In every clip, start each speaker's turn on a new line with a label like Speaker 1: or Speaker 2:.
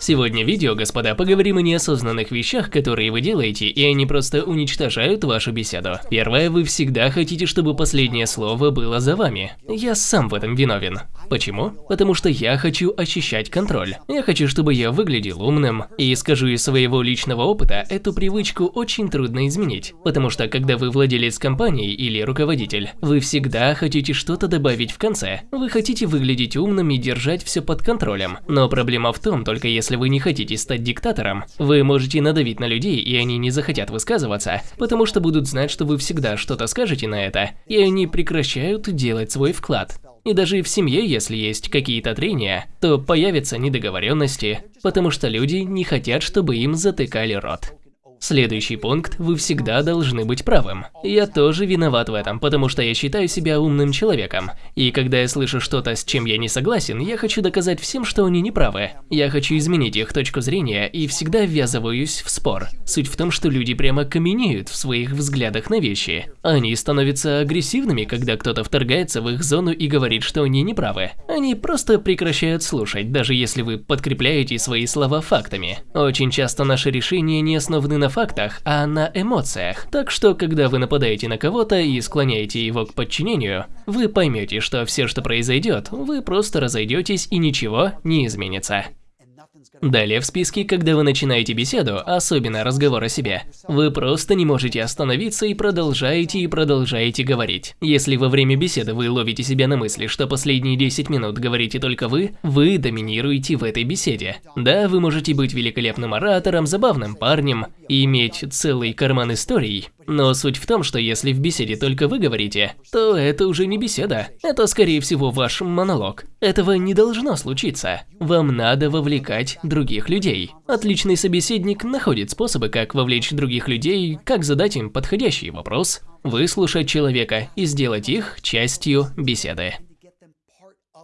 Speaker 1: Сегодня в видео, господа, поговорим о неосознанных вещах, которые вы делаете, и они просто уничтожают вашу беседу. Первое, вы всегда хотите, чтобы последнее слово было за вами. Я сам в этом виновен. Почему? Потому что я хочу ощущать контроль. Я хочу, чтобы я выглядел умным. И скажу из своего личного опыта, эту привычку очень трудно изменить. Потому что, когда вы владелец компании или руководитель, вы всегда хотите что-то добавить в конце. Вы хотите выглядеть умным и держать все под контролем. Но проблема в том, только если вы не хотите стать диктатором, вы можете надавить на людей, и они не захотят высказываться, потому что будут знать, что вы всегда что-то скажете на это, и они прекращают делать свой вклад. И даже в семье, если есть какие-то трения, то появятся недоговоренности, потому что люди не хотят, чтобы им затыкали рот. Следующий пункт – вы всегда должны быть правым. Я тоже виноват в этом, потому что я считаю себя умным человеком. И когда я слышу что-то, с чем я не согласен, я хочу доказать всем, что они не правы. Я хочу изменить их точку зрения и всегда ввязываюсь в спор. Суть в том, что люди прямо каменеют в своих взглядах на вещи. Они становятся агрессивными, когда кто-то вторгается в их зону и говорит, что они не правы. Они просто прекращают слушать, даже если вы подкрепляете свои слова фактами. Очень часто наши решения не основаны на фактах, а на эмоциях. Так что, когда вы нападаете на кого-то и склоняете его к подчинению, вы поймете, что все, что произойдет, вы просто разойдетесь и ничего не изменится. Далее в списке, когда вы начинаете беседу, особенно разговор о себе, вы просто не можете остановиться и продолжаете и продолжаете говорить. Если во время беседы вы ловите себя на мысли, что последние 10 минут говорите только вы, вы доминируете в этой беседе. Да, вы можете быть великолепным оратором, забавным парнем и иметь целый карман историй, но суть в том, что если в беседе только вы говорите, то это уже не беседа. Это, скорее всего, ваш монолог. Этого не должно случиться. Вам надо вовлекать других людей. Отличный собеседник находит способы, как вовлечь других людей, как задать им подходящий вопрос, выслушать человека и сделать их частью беседы.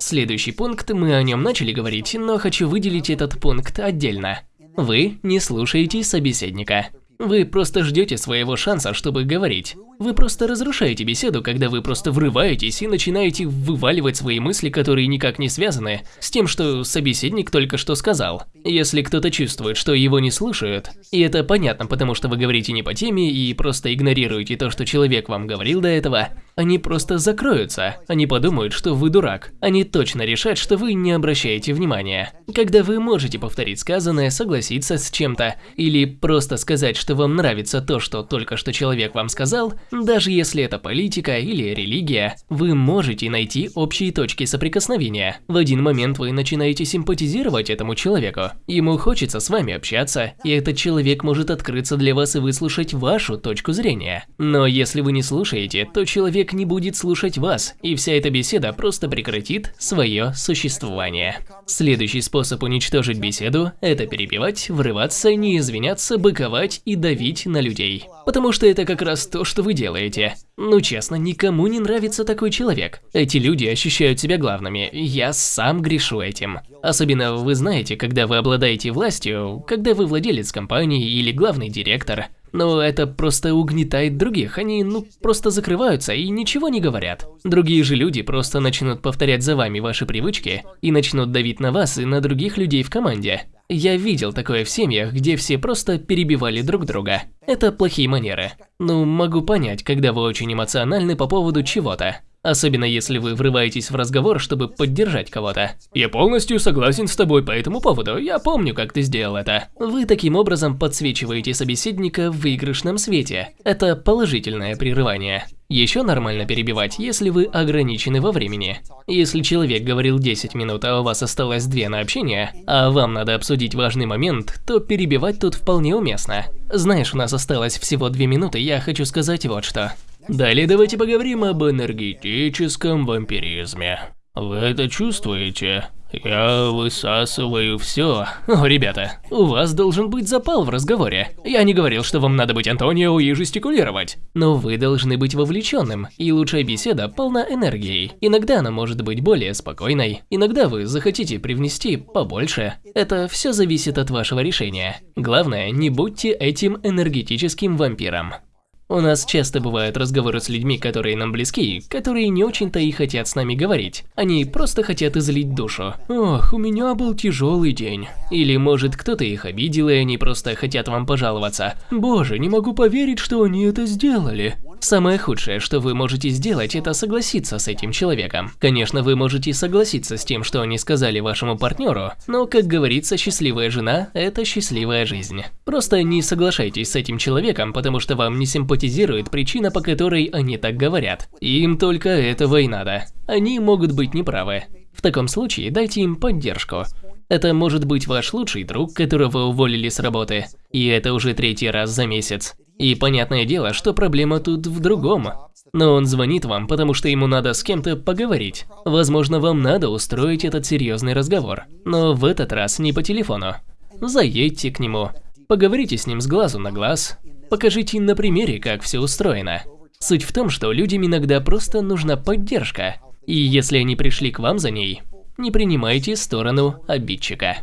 Speaker 1: Следующий пункт, мы о нем начали говорить, но хочу выделить этот пункт отдельно. Вы не слушаете собеседника. Вы просто ждете своего шанса, чтобы говорить. Вы просто разрушаете беседу, когда вы просто врываетесь и начинаете вываливать свои мысли, которые никак не связаны с тем, что собеседник только что сказал. Если кто-то чувствует, что его не слушают, и это понятно, потому что вы говорите не по теме и просто игнорируете то, что человек вам говорил до этого, они просто закроются. Они подумают, что вы дурак. Они точно решат, что вы не обращаете внимания. Когда вы можете повторить сказанное, согласиться с чем-то, или просто сказать, что вам нравится то, что только что человек вам сказал, даже если это политика или религия, вы можете найти общие точки соприкосновения. В один момент вы начинаете симпатизировать этому человеку. Ему хочется с вами общаться, и этот человек может открыться для вас и выслушать вашу точку зрения. Но если вы не слушаете, то человек не будет слушать вас, и вся эта беседа просто прекратит свое существование. Следующий способ уничтожить беседу – это перебивать, врываться, не извиняться, быковать и давить на людей. Потому что это как раз то, что вы делаете. Ну честно, никому не нравится такой человек. Эти люди ощущают себя главными, я сам грешу этим. Особенно вы знаете, когда вы обладаете властью, когда вы владелец компании или главный директор. Но это просто угнетает других, они ну просто закрываются и ничего не говорят. Другие же люди просто начнут повторять за вами ваши привычки и начнут давить на вас и на других людей в команде. Я видел такое в семьях, где все просто перебивали друг друга. Это плохие манеры. Ну, могу понять, когда вы очень эмоциональны по поводу чего-то. Особенно если вы врываетесь в разговор, чтобы поддержать кого-то. Я полностью согласен с тобой по этому поводу, я помню, как ты сделал это. Вы таким образом подсвечиваете собеседника в выигрышном свете. Это положительное прерывание. Еще нормально перебивать, если вы ограничены во времени. Если человек говорил 10 минут, а у вас осталось 2 на общение, а вам надо обсудить важный момент, то перебивать тут вполне уместно. Знаешь, у нас осталось всего 2 минуты, я хочу сказать вот что. Далее давайте поговорим об энергетическом вампиризме. Вы это чувствуете? Я высасываю все. О, ребята, у вас должен быть запал в разговоре. Я не говорил, что вам надо быть Антонио и жестикулировать. Но вы должны быть вовлеченным, и лучшая беседа полна энергией. Иногда она может быть более спокойной, иногда вы захотите привнести побольше. Это все зависит от вашего решения. Главное, не будьте этим энергетическим вампиром. У нас часто бывают разговоры с людьми, которые нам близки, которые не очень-то и хотят с нами говорить. Они просто хотят излить душу. Ох, у меня был тяжелый день. Или может кто-то их обидел, и они просто хотят вам пожаловаться. Боже, не могу поверить, что они это сделали. Самое худшее, что вы можете сделать, это согласиться с этим человеком. Конечно, вы можете согласиться с тем, что они сказали вашему партнеру, но, как говорится, счастливая жена – это счастливая жизнь. Просто не соглашайтесь с этим человеком, потому что вам не симпатизирует причина, по которой они так говорят. Им только этого и надо. Они могут быть неправы. В таком случае дайте им поддержку. Это может быть ваш лучший друг, которого уволили с работы, и это уже третий раз за месяц. И понятное дело, что проблема тут в другом. Но он звонит вам, потому что ему надо с кем-то поговорить. Возможно, вам надо устроить этот серьезный разговор. Но в этот раз не по телефону. Заедьте к нему, поговорите с ним с глазу на глаз, покажите на примере, как все устроено. Суть в том, что людям иногда просто нужна поддержка. И если они пришли к вам за ней, не принимайте сторону обидчика.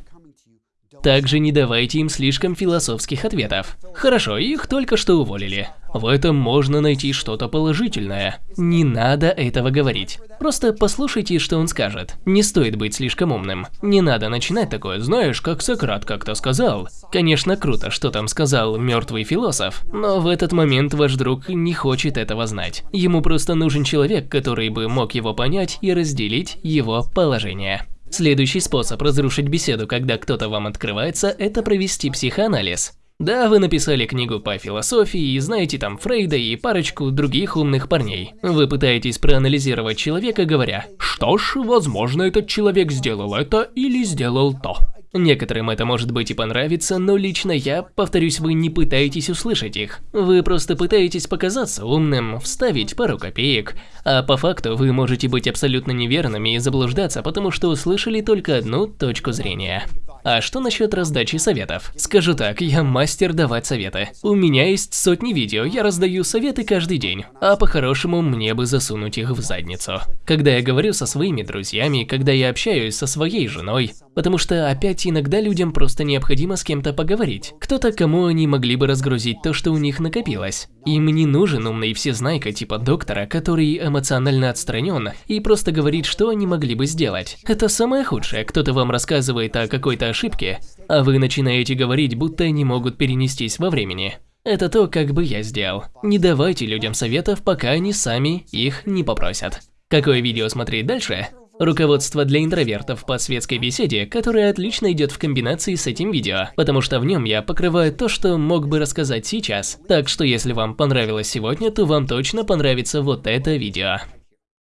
Speaker 1: Также не давайте им слишком философских ответов. Хорошо, их только что уволили. В этом можно найти что-то положительное. Не надо этого говорить. Просто послушайте, что он скажет. Не стоит быть слишком умным. Не надо начинать такое, знаешь, как Сократ как-то сказал. Конечно, круто, что там сказал мертвый философ, но в этот момент ваш друг не хочет этого знать. Ему просто нужен человек, который бы мог его понять и разделить его положение. Следующий способ разрушить беседу, когда кто-то вам открывается, это провести психоанализ. Да, вы написали книгу по философии и знаете там Фрейда и парочку других умных парней. Вы пытаетесь проанализировать человека, говоря, что ж, возможно, этот человек сделал это или сделал то. Некоторым это может быть и понравится, но лично я, повторюсь, вы не пытаетесь услышать их. Вы просто пытаетесь показаться умным, вставить пару копеек, а по факту вы можете быть абсолютно неверными и заблуждаться, потому что услышали только одну точку зрения. А что насчет раздачи советов? Скажу так, я мастер давать советы. У меня есть сотни видео, я раздаю советы каждый день, а по-хорошему мне бы засунуть их в задницу. Когда я говорю со своими друзьями, когда я общаюсь со своей женой, потому что опять иногда людям просто необходимо с кем-то поговорить. Кто-то, кому они могли бы разгрузить то, что у них накопилось. Им не нужен умный всезнайка типа доктора, который эмоционально отстранен и просто говорит, что они могли бы сделать. Это самое худшее, кто-то вам рассказывает о какой-то ошибке, а вы начинаете говорить, будто они могут перенестись во времени. Это то, как бы я сделал. Не давайте людям советов, пока они сами их не попросят. Какое видео смотреть дальше? Руководство для интровертов по светской беседе, которое отлично идет в комбинации с этим видео, потому что в нем я покрываю то, что мог бы рассказать сейчас. Так что если вам понравилось сегодня, то вам точно понравится вот это видео.